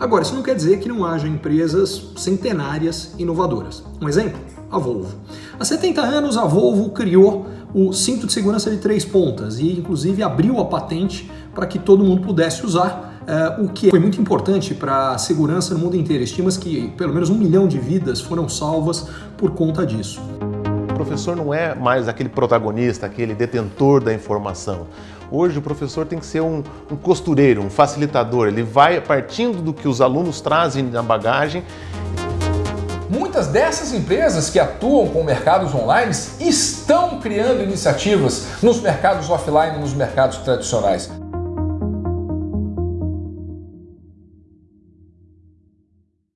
Agora, isso não quer dizer que não haja empresas centenárias inovadoras. Um exemplo? A Volvo. Há 70 anos, a Volvo criou o cinto de segurança de três pontas e, inclusive, abriu a patente para que todo mundo pudesse usar, uh, o que foi muito importante para a segurança no mundo inteiro. Estima-se que pelo menos um milhão de vidas foram salvas por conta disso. Professor não é mais aquele protagonista, aquele detentor da informação. Hoje o professor tem que ser um, um costureiro, um facilitador. Ele vai partindo do que os alunos trazem na bagagem Muitas dessas empresas que atuam com mercados online estão criando iniciativas nos mercados offline nos mercados tradicionais.